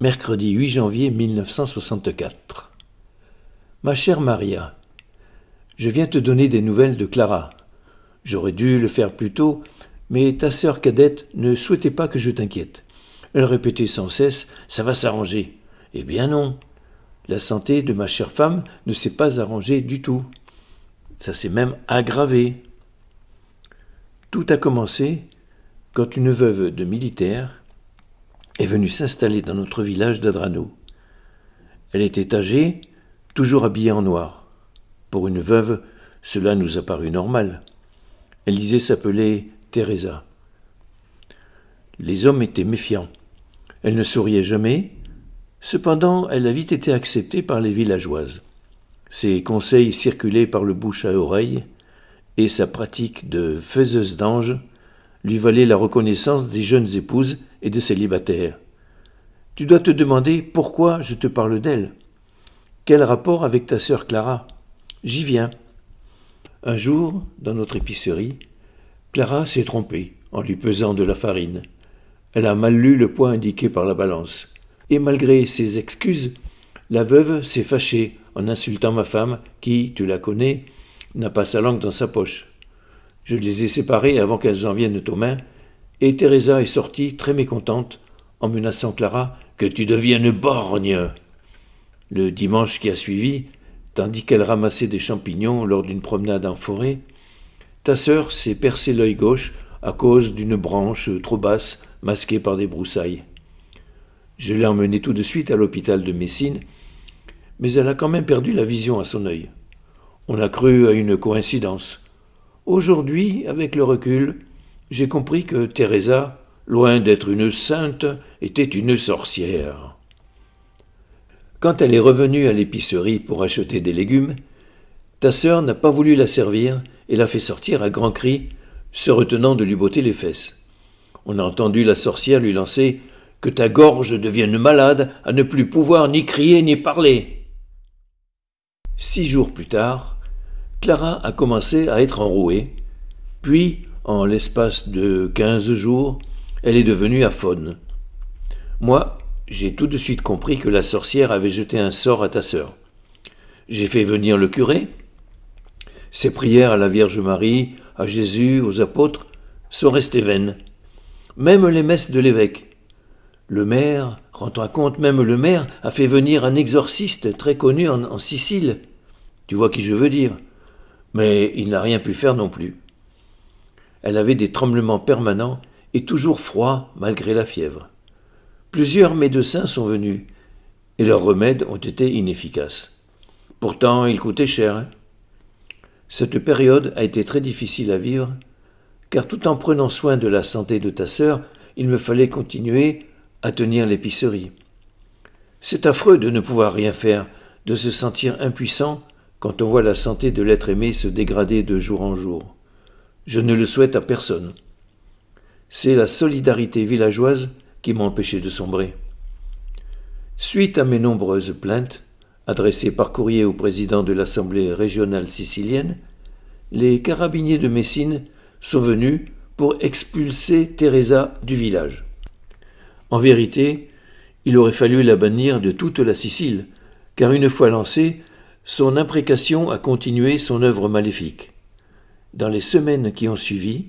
Mercredi 8 janvier 1964. Ma chère Maria, je viens te donner des nouvelles de Clara. J'aurais dû le faire plus tôt, mais ta sœur cadette ne souhaitait pas que je t'inquiète. Elle répétait sans cesse Ça va s'arranger. Eh bien non. La santé de ma chère femme ne s'est pas arrangée du tout. Ça s'est même aggravé. Tout a commencé quand une veuve de militaire est venue s'installer dans notre village d'Adrano. Elle était âgée, toujours habillée en noir. Pour une veuve, cela nous a paru normal. Élisée s'appelait Teresa. Les hommes étaient méfiants. Elle ne souriait jamais. Cependant, elle a vite été acceptée par les villageoises. Ses conseils circulaient par le bouche à oreille, et sa pratique de faiseuse d'ange lui valait la reconnaissance des jeunes épouses et des célibataires. Tu dois te demander pourquoi je te parle d'elle. Quel rapport avec ta sœur Clara? J'y viens. Un jour, dans notre épicerie, Clara s'est trompée en lui pesant de la farine. Elle a mal lu le poids indiqué par la balance. Et malgré ses excuses, la veuve s'est fâchée en insultant ma femme, qui, tu la connais, n'a pas sa langue dans sa poche. Je les ai séparées avant qu'elles en viennent aux mains, et Teresa est sortie très mécontente, en menaçant Clara que tu deviennes borgne. Le dimanche qui a suivi, tandis qu'elle ramassait des champignons lors d'une promenade en forêt, ta sœur s'est percé l'œil gauche à cause d'une branche trop basse masquée par des broussailles. Je l'ai emmenée tout de suite à l'hôpital de Messine, mais elle a quand même perdu la vision à son œil. On a cru à une coïncidence. Aujourd'hui, avec le recul, j'ai compris que Teresa, loin d'être une sainte, était une sorcière. Quand elle est revenue à l'épicerie pour acheter des légumes, ta sœur n'a pas voulu la servir et l'a fait sortir à grands cris, se retenant de lui botter les fesses. On a entendu la sorcière lui lancer Que ta gorge devienne malade à ne plus pouvoir ni crier ni parler. Six jours plus tard, Clara a commencé à être enrouée, puis, en l'espace de quinze jours, elle est devenue aphone. Moi, j'ai tout de suite compris que la sorcière avait jeté un sort à ta sœur. J'ai fait venir le curé. Ses prières à la Vierge Marie, à Jésus, aux apôtres, sont restées vaines. Même les messes de l'évêque. Le maire, rends-toi compte, même le maire a fait venir un exorciste très connu en, en Sicile. Tu vois qui je veux dire mais il n'a rien pu faire non plus. Elle avait des tremblements permanents et toujours froid malgré la fièvre. Plusieurs médecins sont venus, et leurs remèdes ont été inefficaces. Pourtant, ils coûtaient cher. Cette période a été très difficile à vivre, car tout en prenant soin de la santé de ta sœur, il me fallait continuer à tenir l'épicerie. C'est affreux de ne pouvoir rien faire, de se sentir impuissant quand on voit la santé de l'être aimé se dégrader de jour en jour. Je ne le souhaite à personne. C'est la solidarité villageoise qui m'a empêché de sombrer. Suite à mes nombreuses plaintes, adressées par courrier au président de l'Assemblée régionale sicilienne, les carabiniers de Messine sont venus pour expulser Teresa du village. En vérité, il aurait fallu la bannir de toute la Sicile, car une fois lancée, son imprécation a continué son œuvre maléfique. Dans les semaines qui ont suivi,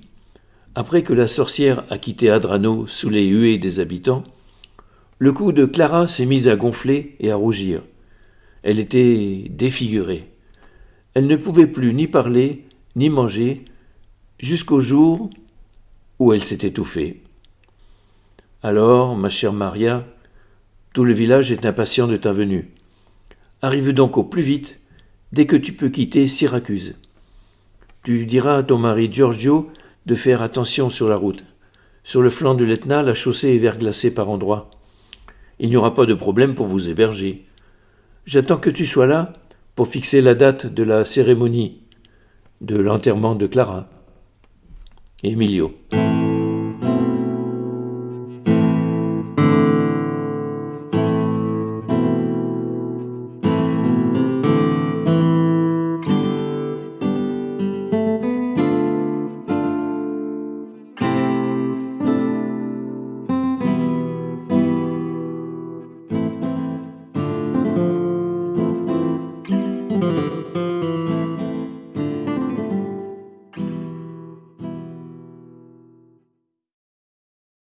après que la sorcière a quitté Adrano sous les huées des habitants, le cou de Clara s'est mis à gonfler et à rougir. Elle était défigurée. Elle ne pouvait plus ni parler, ni manger, jusqu'au jour où elle s'est étouffée. Alors, ma chère Maria, tout le village est impatient de ta venue. Arrive donc au plus vite, dès que tu peux quitter Syracuse. Tu diras à ton mari Giorgio de faire attention sur la route. Sur le flanc de l'Etna, la chaussée est verglacée par endroits. Il n'y aura pas de problème pour vous héberger. J'attends que tu sois là pour fixer la date de la cérémonie de l'enterrement de Clara. Emilio.